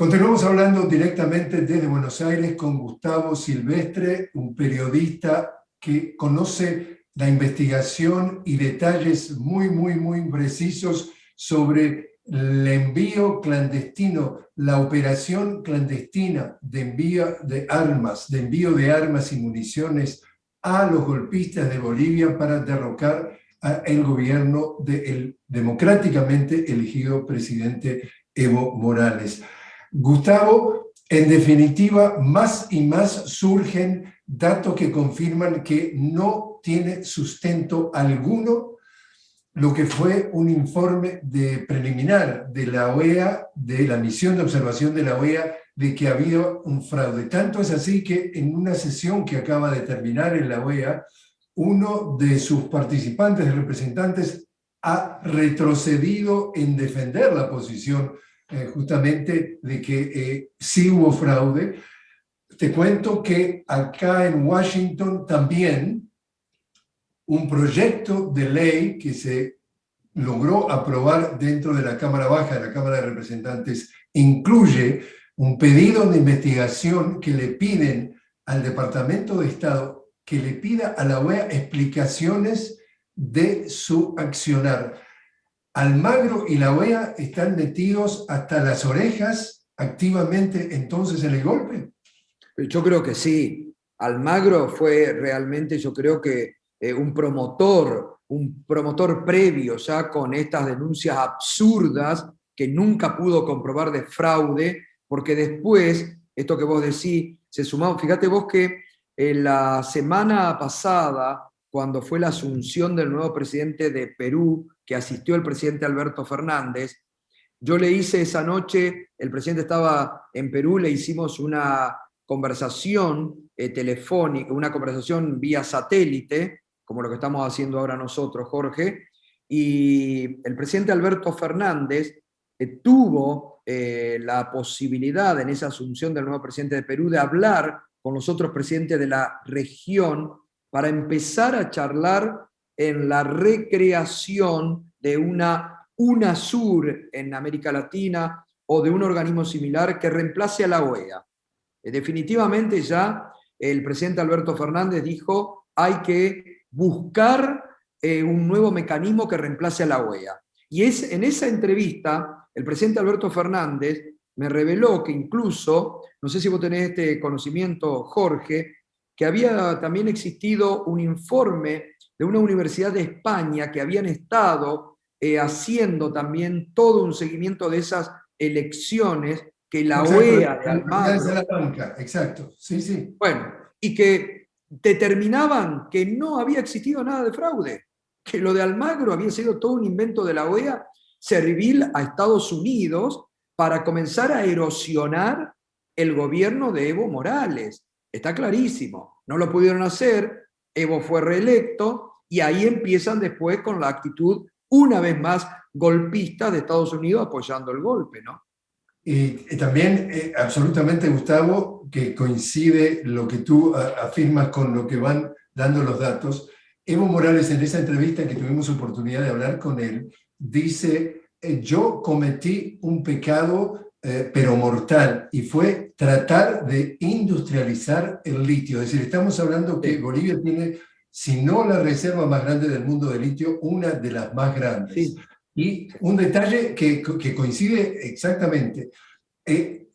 Continuamos hablando directamente desde Buenos Aires con Gustavo Silvestre, un periodista que conoce la investigación y detalles muy, muy, muy precisos sobre el envío clandestino, la operación clandestina de envío de armas, de envío de armas y municiones a los golpistas de Bolivia para derrocar al gobierno del democráticamente elegido presidente Evo Morales. Gustavo, en definitiva, más y más surgen datos que confirman que no tiene sustento alguno lo que fue un informe de preliminar de la OEA, de la misión de observación de la OEA, de que había un fraude. Tanto es así que en una sesión que acaba de terminar en la OEA, uno de sus participantes, representantes, ha retrocedido en defender la posición eh, justamente de que eh, sí hubo fraude. Te cuento que acá en Washington también un proyecto de ley que se logró aprobar dentro de la Cámara Baja, de la Cámara de Representantes, incluye un pedido de investigación que le piden al Departamento de Estado que le pida a la OEA explicaciones de su accionar. Almagro y la OEA están metidos hasta las orejas activamente entonces en el golpe? Yo creo que sí. Almagro fue realmente, yo creo que eh, un promotor, un promotor previo ya con estas denuncias absurdas que nunca pudo comprobar de fraude, porque después, esto que vos decís, se sumó, fíjate vos que en la semana pasada, cuando fue la asunción del nuevo presidente de Perú, que asistió el presidente Alberto Fernández. Yo le hice esa noche, el presidente estaba en Perú, le hicimos una conversación eh, telefónica, una conversación vía satélite, como lo que estamos haciendo ahora nosotros, Jorge, y el presidente Alberto Fernández eh, tuvo eh, la posibilidad en esa asunción del nuevo presidente de Perú de hablar con los otros presidentes de la región para empezar a charlar en la recreación de una UNASUR en América Latina o de un organismo similar que reemplace a la OEA. Eh, definitivamente ya el presidente Alberto Fernández dijo hay que buscar eh, un nuevo mecanismo que reemplace a la OEA. Y es, en esa entrevista, el presidente Alberto Fernández me reveló que incluso, no sé si vos tenés este conocimiento, Jorge, que había también existido un informe de una universidad de España que habían estado eh, haciendo también todo un seguimiento de esas elecciones que la OEA de Almagro... exacto, sí, sí. Bueno, y que determinaban que no había existido nada de fraude, que lo de Almagro había sido todo un invento de la OEA servir a Estados Unidos para comenzar a erosionar el gobierno de Evo Morales. Está clarísimo, no lo pudieron hacer, Evo fue reelecto, y ahí empiezan después con la actitud una vez más golpista de Estados Unidos apoyando el golpe, ¿no? Y, también, eh, absolutamente, Gustavo, que coincide lo que tú afirmas con lo que van dando los datos. Evo Morales, en esa entrevista que tuvimos oportunidad de hablar con él, dice, eh, yo cometí un pecado, eh, pero mortal, y fue tratar de industrializar el litio. Es decir, estamos hablando que Bolivia tiene si no la reserva más grande del mundo de litio, una de las más grandes. Y un detalle que, que coincide exactamente. Eh,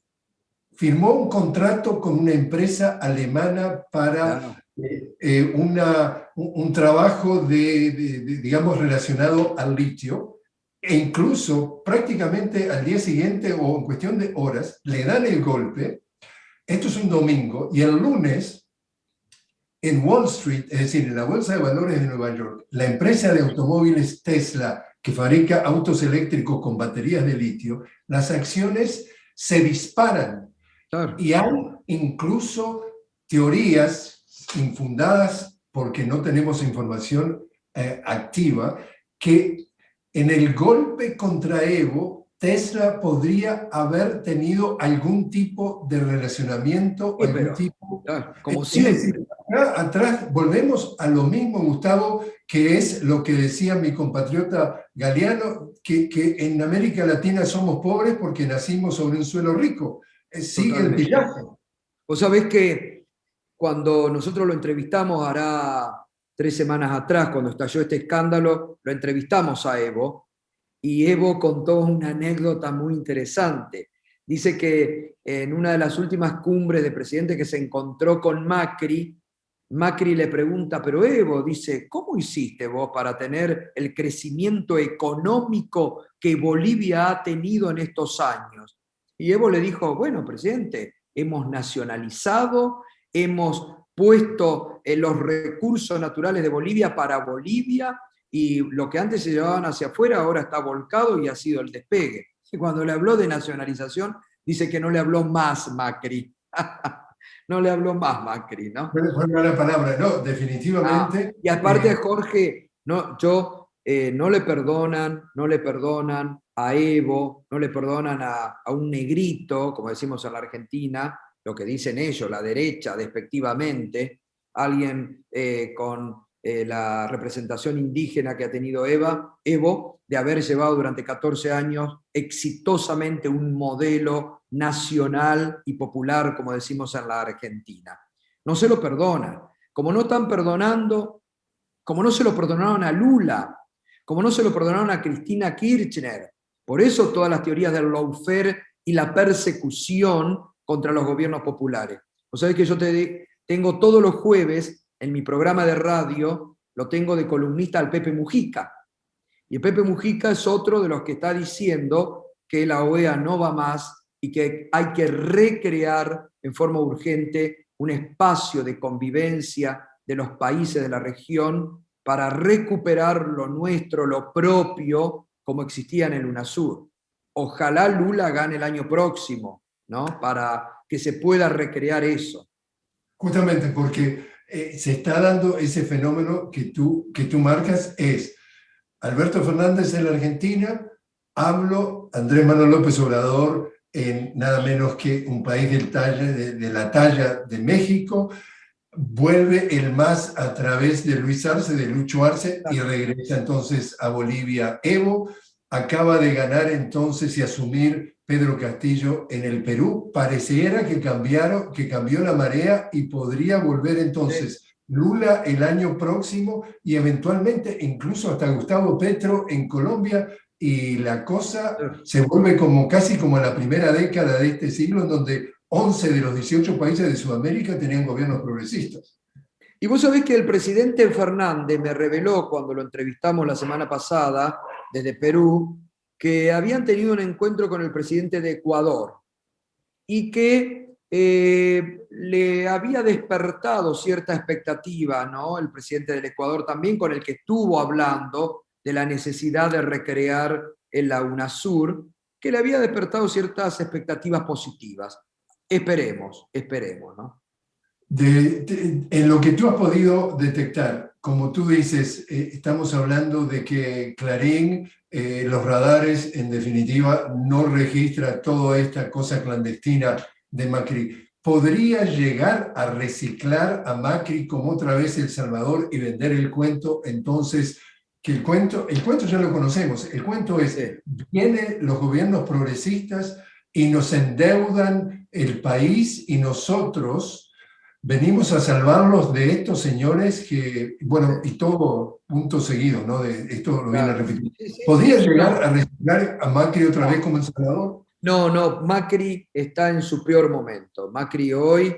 firmó un contrato con una empresa alemana para eh, eh, una, un, trabajo de, digamos, relacionado al litio, e incluso prácticamente al día siguiente o en cuestión de horas, le dan el golpe, esto es un domingo, y el lunes en Wall Street, es decir, en la Bolsa de Valores de Nueva York, la empresa de automóviles Tesla, que fabrica autos eléctricos con baterías de litio, las acciones se disparan. Y hay incluso teorías infundadas, porque no tenemos información eh, activa, que en el golpe contra Evo, Tesla podría haber tenido algún tipo de relacionamiento, algún tipo... como siempre atrás volvemos a lo mismo, Gustavo, que es lo que decía mi compatriota Galeano, que, que en América Latina somos pobres porque nacimos sobre un suelo rico. Eh, sigue el pillaje. Vos sabés que cuando nosotros lo entrevistamos hará tres semanas atrás, cuando estalló este escándalo, lo entrevistamos a Evo, y Evo contó una anécdota muy interesante. Dice que en una de las últimas cumbres de presidente que se encontró con Macri, Macri le pregunta, pero Evo, dice, ¿cómo hiciste vos para tener el crecimiento económico que Bolivia ha tenido en estos años? Y Evo le dijo, bueno, presidente, hemos nacionalizado, hemos puesto en los recursos naturales de Bolivia para Bolivia, y lo que antes se llevaban hacia afuera ahora está volcado y ha sido el despegue. Y cuando le habló de nacionalización, dice que no le habló más Macri. no le habló más Macri, ¿no? Fue una palabra, no, definitivamente. Ah, y aparte, eh, Jorge, no, yo, eh, no le perdonan, no le perdonan a Evo, no le perdonan a, a, un negrito, como decimos en la Argentina, lo que dicen ellos, la derecha, despectivamente, alguien eh, con la representación indígena que ha tenido Eva, Evo, de haber llevado durante 14 años exitosamente un modelo nacional y popular, como decimos en la Argentina. No se lo perdonan. Como no están perdonando, como no se lo perdonaron a Lula, como no se lo perdonaron a Cristina Kirchner. Por eso todas las teorías del lawfare y la persecución contra los gobiernos populares. Vos sabés que yo te tengo todos los jueves en mi programa de radio, lo tengo de columnista al Pepe Mujica. Y Pepe Mujica es otro de los que está diciendo que la OEA no va más y que hay que recrear en forma urgente un espacio de convivencia de los países de la región para recuperar lo nuestro, lo propio, como existía en el UNASUR. Ojalá Lula gane el año próximo, ¿no? Para que se pueda recrear eso. Justamente porque eh, se está dando ese fenómeno que tú, que tú marcas, es Alberto Fernández en la Argentina, hablo Andrés Manuel López Obrador en nada menos que un país del talla, de, la talla de México, vuelve el MAS a través de Luis Arce, de Lucho Arce, y regresa entonces a Bolivia. Evo acaba de ganar entonces y asumir Pedro Castillo en el Perú. Pareciera que, cambiaron, que cambió la marea y podría volver entonces Lula el año próximo y eventualmente incluso hasta Gustavo Petro en Colombia y la cosa se vuelve como casi como la primera década de este siglo en donde 11 de los 18 países de Sudamérica tenían gobiernos progresistas. Y vos sabés que el presidente Fernández me reveló cuando lo entrevistamos la semana pasada desde Perú, que habían tenido un encuentro con el presidente de Ecuador y que eh, le había despertado cierta expectativa, ¿no? El presidente del Ecuador también, con el que estuvo hablando, de la necesidad de recrear en la UNASUR, que le había despertado ciertas expectativas positivas. Esperemos, esperemos, ¿no? en lo que tú has podido detectar, como tú dices, eh, estamos hablando de que Clarín, eh, los radares, en definitiva, no registra toda esta cosa clandestina de Macri. ¿Podría llegar a reciclar a Macri como otra vez El Salvador y vender el cuento entonces que el cuento, el cuento ya lo conocemos, el cuento es, vienen los gobiernos progresistas y nos endeudan el país y nosotros venimos a salvarlos de estos señores que, bueno, y todo punto seguido, ¿no? De, esto lo viene a repetir. ¿Podría llegar a reciclar a Macri otra vez como El Salvador? No, no, Macri está en su peor momento. Macri hoy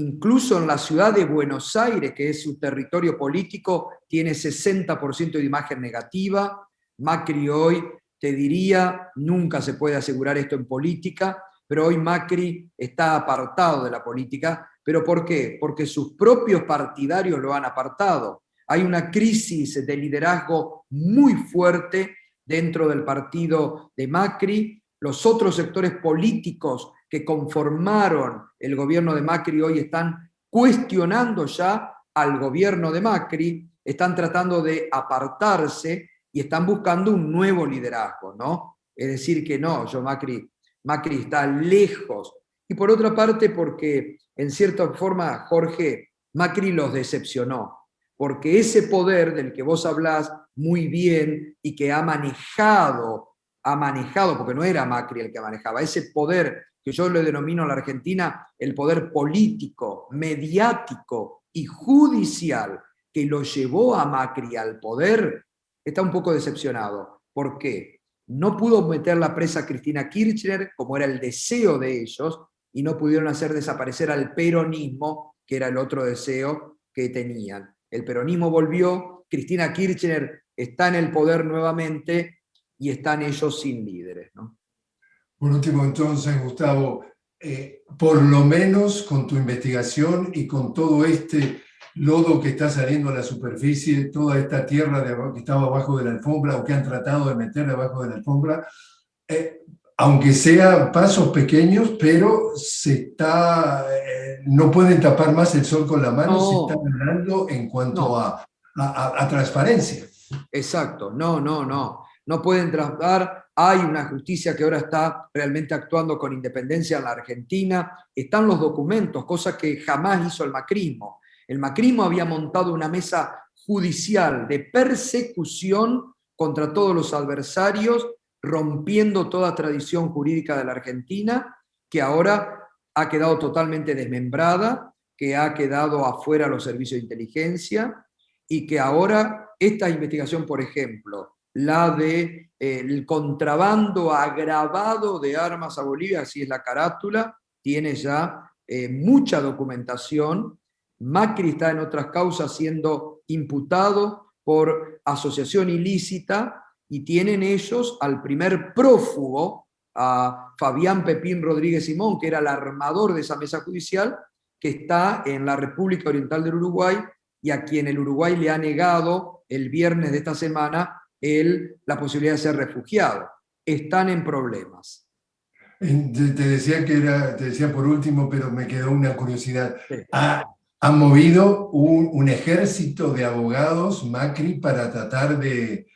incluso en la ciudad de Buenos Aires, que es su territorio político, tiene 60% de imagen negativa. Macri hoy, te diría, nunca se puede asegurar esto en política, pero hoy Macri está apartado de la política. ¿Pero por qué? Porque sus propios partidarios lo han apartado. Hay una crisis de liderazgo muy fuerte dentro del partido de Macri. Los otros sectores políticos que conformaron el gobierno de Macri hoy están cuestionando ya al gobierno de Macri, están tratando de apartarse y están buscando un nuevo liderazgo, ¿no? Es decir, que no, yo Macri, Macri está lejos. Y por otra parte, porque en cierta forma, Jorge, Macri los decepcionó, porque ese poder del que vos hablás muy bien y que ha manejado, ha manejado, porque no era Macri el que manejaba, ese poder que yo le denomino a la Argentina el poder político, mediático y judicial que lo llevó a Macri al poder, está un poco decepcionado. ¿Por qué? No pudo meter la presa a Cristina Kirchner, como era el deseo de ellos, y no pudieron hacer desaparecer al peronismo, que era el otro deseo que tenían. El peronismo volvió, Cristina Kirchner está en el poder nuevamente y están ellos sin líderes. Por último, entonces, Gustavo, eh, por lo menos con tu investigación y con todo este lodo que está saliendo a la superficie, toda esta tierra de, que estaba abajo de la alfombra o que han tratado de meter debajo de la alfombra, eh, aunque sean pasos pequeños, pero se está, eh, no pueden tapar más el sol con la mano, se está hablando en cuanto a, a, transparencia. Exacto, no, no, no, no pueden tratar, hay una justicia que ahora está realmente actuando con independencia en la Argentina, están los documentos, cosa que jamás hizo el macrismo, el macrismo había montado una mesa judicial de persecución contra todos los adversarios, rompiendo toda tradición jurídica de la Argentina, que ahora ha quedado totalmente desmembrada, que ha quedado afuera los servicios de inteligencia, y que ahora esta investigación, por ejemplo, la de eh, el contrabando agravado de armas a Bolivia, así es la carátula, tiene ya eh, mucha documentación. Macri está en otras causas siendo imputado por asociación ilícita y tienen ellos al primer prófugo, a Fabián Pepín Rodríguez Simón, que era el armador de esa mesa judicial, que está en la República Oriental del Uruguay y a quien el Uruguay le ha negado el viernes de esta semana el, la posibilidad de ser refugiado. Están en problemas. Te decía que era, te decía por último, pero me quedó una curiosidad. Han movido un, ejército de abogados, Macri, para tratar de,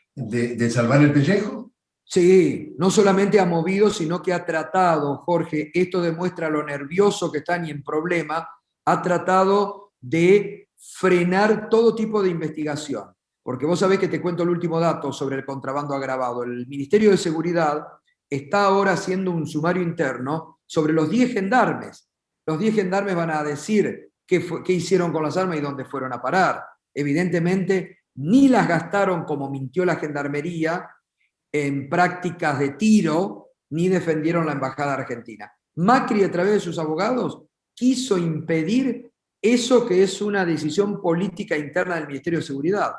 salvar el pellejo? Sí, no solamente ha movido, sino que ha tratado, Jorge, esto demuestra lo nervioso que están y en problema, ha tratado de frenar todo tipo de investigación. Porque vos sabés que te cuento el último dato sobre el contrabando agravado. El Ministerio de Seguridad está ahora haciendo un sumario interno sobre los 10 gendarmes. Los 10 gendarmes van a decir qué, hicieron con las armas y dónde fueron a parar. Evidentemente, ni las gastaron como mintió la gendarmería en prácticas de tiro, ni defendieron la embajada argentina. Macri, a través de sus abogados, quiso impedir eso que es una decisión política interna del Ministerio de Seguridad.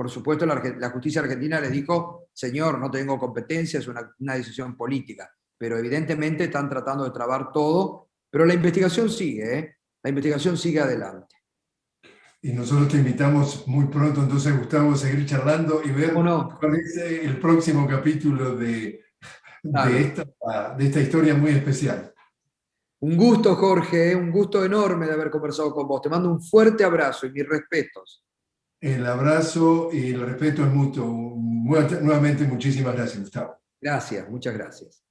Por supuesto, la, justicia argentina le dijo, señor, no tengo competencia, es una, una decisión política. Pero evidentemente están tratando de trabar todo, pero la investigación sigue, ¿eh? la investigación sigue adelante. Y nosotros te invitamos muy pronto, entonces, Gustavo, a seguir charlando y ver cuál es el próximo capítulo de, de, esta, de esta historia muy especial. Un gusto, Jorge, un gusto enorme de haber conversado con vos. Te mando un fuerte abrazo y mis respetos. El abrazo y el respeto es mutuo. Nuevamente, muchísimas gracias, Gustavo. Gracias, muchas gracias.